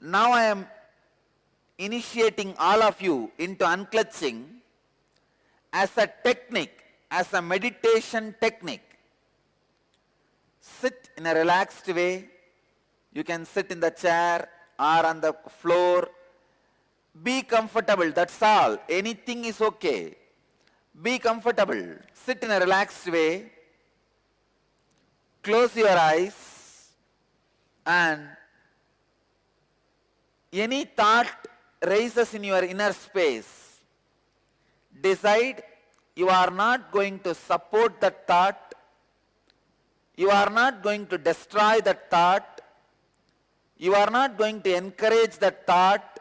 Now I am initiating all of you into unclutching as a technique, as a meditation technique. Sit in a relaxed way. You can sit in the chair or on the floor. Be comfortable, that's all. Anything is okay. Be comfortable. Sit in a relaxed way. Close your eyes and any thought raises in your inner space. Decide you are not going to support that thought. You are not going to destroy that thought. You are not going to encourage that thought.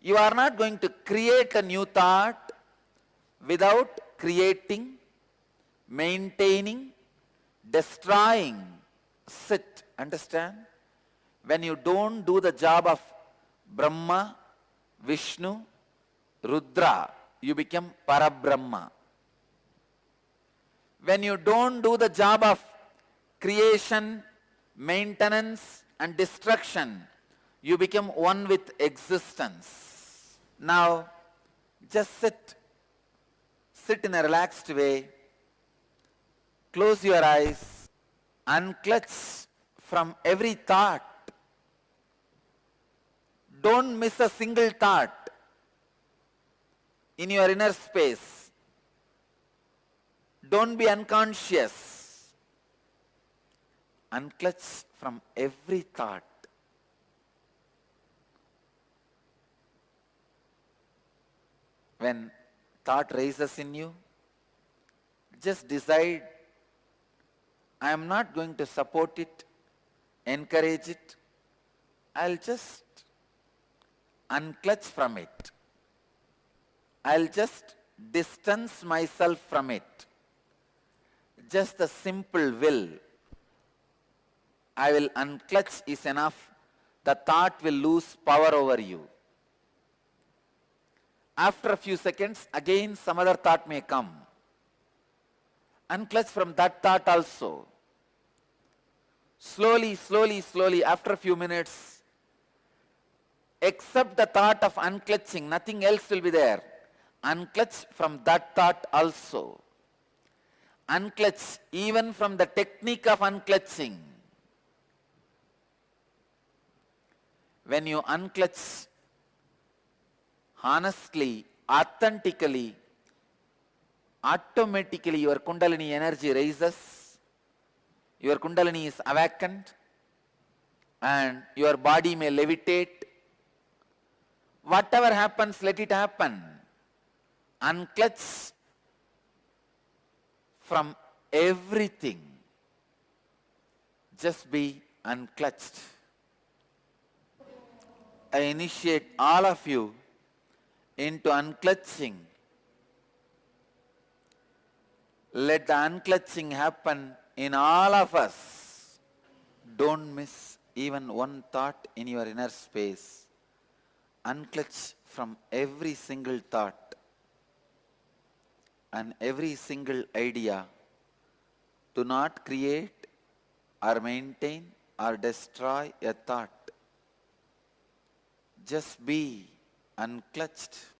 You are not going to create a new thought without creating, maintaining, destroying. Sit, understand? When you don't do the job of Brahma, Vishnu, Rudra, you become Parabrahma. When you don't do the job of creation, maintenance and destruction, you become one with existence. Now, just sit. Sit in a relaxed way. Close your eyes. Unclutch from every thought don't miss a single thought in your inner space. Don't be unconscious. Unclutch from every thought. When thought raises in you, just decide, I am not going to support it, encourage it. I'll just unclutch from it. I'll just distance myself from it. Just a simple will. I will unclutch is enough. The thought will lose power over you. After a few seconds, again some other thought may come. Unclutch from that thought also. Slowly, slowly, slowly, after a few minutes, except the thought of unclutching, nothing else will be there. Unclutch from that thought also. Unclutch even from the technique of unclutching. When you unclutch honestly, authentically, automatically your kundalini energy raises, your kundalini is awakened and your body may levitate Whatever happens, let it happen. Unclutch from everything. Just be unclutched. I initiate all of you into unclutching. Let the unclutching happen in all of us. Don't miss even one thought in your inner space unclutch from every single thought and every single idea. Do not create or maintain or destroy a thought. Just be unclutched.